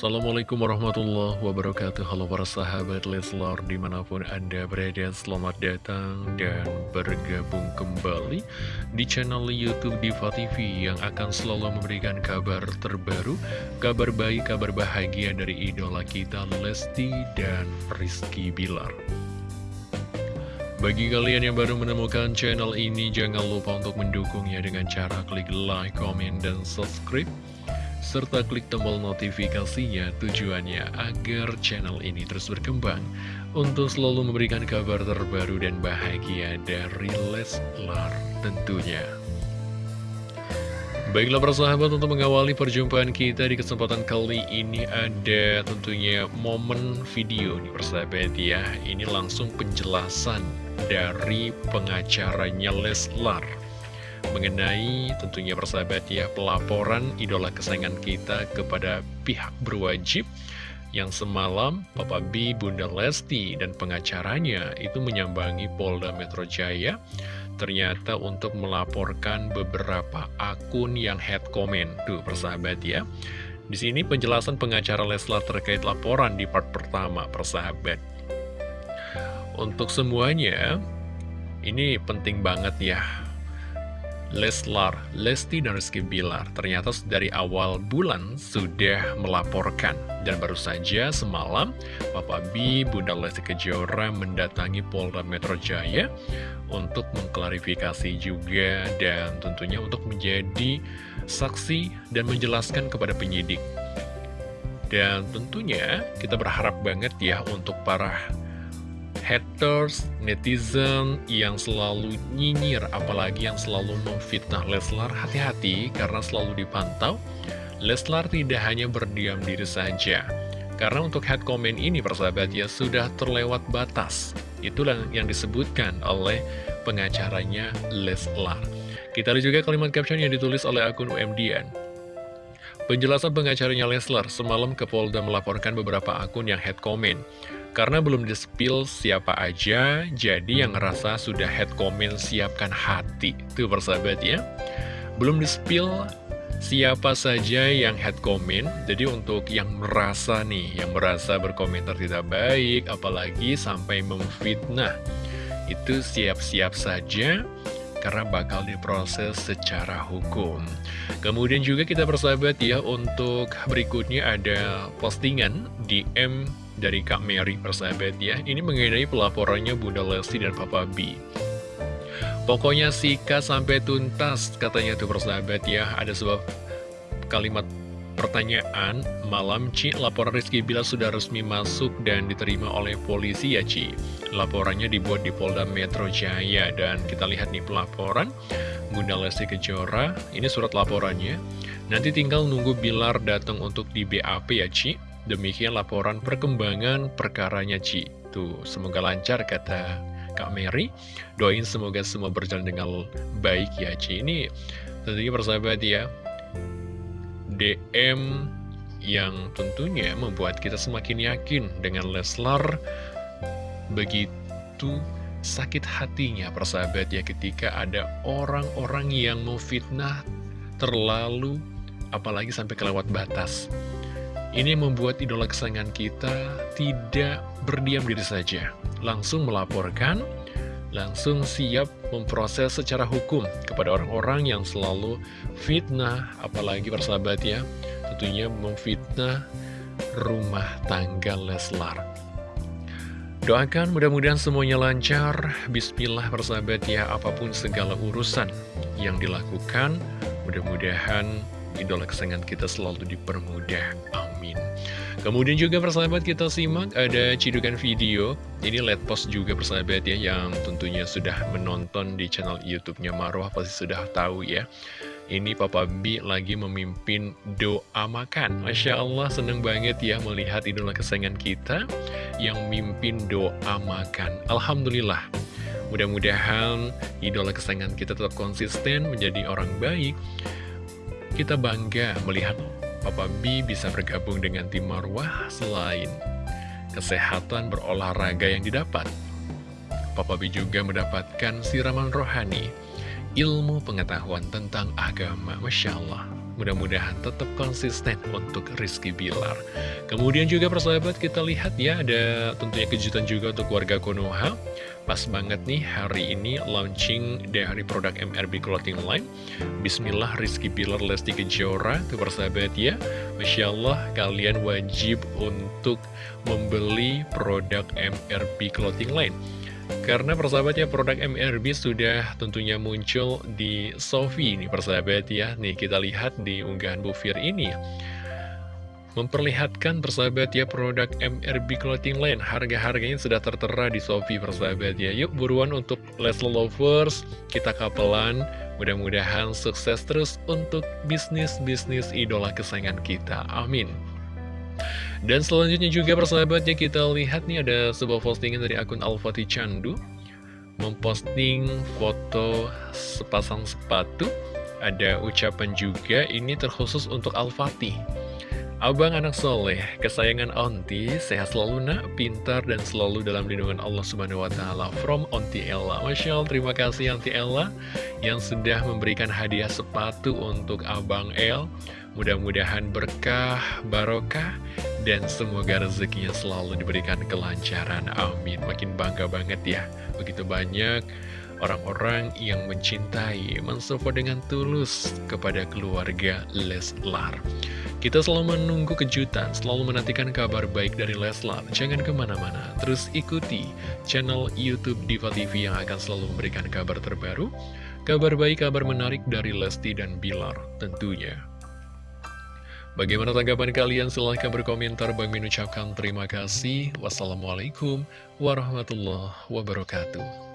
Assalamualaikum warahmatullahi wabarakatuh. Halo para sahabat Leslar Di mana pun anda berada Selamat datang dan bergabung kembali Di channel Youtube Diva TV Yang akan selalu memberikan kabar terbaru Kabar baik, kabar bahagia dari idola kita Lesti dan Rizky Bilar. Bagi kalian yang baru menemukan channel ini, jangan lupa untuk mendukungnya dengan cara klik like, comment, dan subscribe serta klik tombol notifikasinya tujuannya agar channel ini terus berkembang untuk selalu memberikan kabar terbaru dan bahagia dari Leslar tentunya. Baiklah persahabat untuk mengawali perjumpaan kita di kesempatan kali ini ada tentunya momen video nih persahabat ya Ini langsung penjelasan dari pengacaranya Leslar mengenai tentunya persahabat ya pelaporan idola kesayangan kita kepada pihak berwajib yang semalam Papa B, Bunda Lesti, dan pengacaranya itu menyambangi Polda Metro Jaya ternyata untuk melaporkan beberapa akun yang head comment. Tuh persahabat ya. Di sini penjelasan pengacara Leslar terkait laporan di part pertama persahabat. Untuk semuanya, ini penting banget ya Leslar, Lesti dan Rizky Bilar ternyata dari awal bulan sudah melaporkan dan baru saja semalam Papa B, Bunda Lesti Kejora mendatangi Polda Metro Jaya untuk mengklarifikasi juga dan tentunya untuk menjadi saksi dan menjelaskan kepada penyidik. Dan tentunya kita berharap banget ya untuk para haters, netizen yang selalu nyinyir, apalagi yang selalu memfitnah Leslar, hati-hati karena selalu dipantau. Leslar tidak hanya berdiam diri saja, karena untuk head comment ini persahabat ya sudah terlewat batas. Itulah yang disebutkan oleh pengacaranya Leslar. Kita lihat juga kalimat caption yang ditulis oleh akun UMDN. Penjelasan pengacaranya Leslar semalam ke Polda melaporkan beberapa akun yang head comment. Karena belum di-spill siapa aja, jadi yang ngerasa sudah head comment siapkan hati. Tuh persahabat ya. Belum di-spill siapa saja yang head comment, jadi untuk yang merasa nih, yang merasa berkomentar tidak baik, apalagi sampai memfitnah, itu siap-siap saja karena bakal diproses secara hukum. Kemudian juga kita persahabat ya, untuk berikutnya ada postingan DM dari Kak Mary persahabat ya. Ini mengenai pelaporannya Bunda Lesti dan Papa B. Pokoknya sikat sampai tuntas katanya tuh persahabat ya. Ada sebuah kalimat pertanyaan Malam Ci, laporan Rizky Bila sudah resmi masuk dan diterima oleh polisi ya Ci Laporannya dibuat di Polda Metro Jaya Dan kita lihat nih pelaporan Bunda Lesti Kejora Ini surat laporannya Nanti tinggal nunggu Bilar datang untuk di BAP ya Ci Demikian laporan perkembangan perkaranya Ci. Tuh, semoga lancar kata Kak Mary. Doain semoga semua berjalan dengan baik ya Ci. Ini tentunya persahabat ya. DM yang tentunya membuat kita semakin yakin dengan Leslar begitu sakit hatinya persahabat ya ketika ada orang-orang yang memfitnah terlalu apalagi sampai kelewat batas ini membuat idola kesayangan kita tidak berdiam diri saja. Langsung melaporkan, langsung siap memproses secara hukum kepada orang-orang yang selalu fitnah, apalagi persahabat ya, tentunya memfitnah rumah tangga Leslar. Doakan mudah-mudahan semuanya lancar, bismillah persahabat ya, apa pun segala urusan yang dilakukan, mudah-mudahan idola kesayangan kita selalu dipermudah. Amin. Kemudian juga persahabat kita simak ada cidukan video. Ini let post juga persahabat ya yang tentunya sudah menonton di channel YouTube-nya Marwah pasti sudah tahu ya. Ini Papa B lagi memimpin doa makan. Masya Allah seneng banget ya melihat idola kesayangan kita yang mimpin doa makan. Alhamdulillah. Mudah-mudahan idola kesayangan kita tetap konsisten menjadi orang baik kita bangga melihat Papa B bisa bergabung dengan tim Marwah selain kesehatan berolahraga yang didapat. Papa B juga mendapatkan siraman rohani, ilmu pengetahuan tentang agama. Masya Allah, Mudah-mudahan tetap konsisten untuk Rizky Bilar. Kemudian juga persahabat kita lihat ya ada tentunya kejutan juga untuk warga Konoha. Pas banget nih hari ini launching dari produk MRB Clothing Line. Bismillah Rizky Bilar Lesti Kejora tuh persahabat ya. Masya Allah kalian wajib untuk membeli produk MRB Clothing Line. Karena persahabat ya produk MRB sudah tentunya muncul di Sofi ini persahabat ya. Nih kita lihat di unggahan Bu Fir ini. Memperlihatkan persahabat ya produk MRB Clothing Line. Harga-harganya sudah tertera di Sofi persahabat ya. Yuk buruan untuk Leslie Lovers Kita kapelan. Mudah-mudahan sukses terus untuk bisnis-bisnis idola kesayangan kita. Amin dan selanjutnya juga persahabatnya kita lihat nih ada sebuah postingan dari akun Al-Fatih Candu. Memposting foto sepasang sepatu. Ada ucapan juga ini terkhusus untuk Al-Fatih Abang anak soleh, kesayangan Onti, sehat selalu nak, pintar dan selalu dalam lindungan Allah Subhanahu Wa Taala. From Onti Ella, masya Allah, terima kasih Onti Ella yang sudah memberikan hadiah sepatu untuk Abang El. Mudah-mudahan berkah, barokah, dan semoga rezekinya selalu diberikan kelancaran. Amin. Makin bangga banget ya, begitu banyak orang-orang yang mencintai, mensupport dengan tulus kepada keluarga Leslar. Kita selalu menunggu kejutan, selalu menantikan kabar baik dari Leslar. Jangan ke mana-mana, terus ikuti channel Youtube Diva TV yang akan selalu memberikan kabar terbaru, kabar baik, kabar menarik dari Lesti dan Bilar tentunya. Bagaimana tanggapan kalian? Silahkan berkomentar. Bang Min ucapkan terima kasih. Wassalamualaikum warahmatullahi wabarakatuh.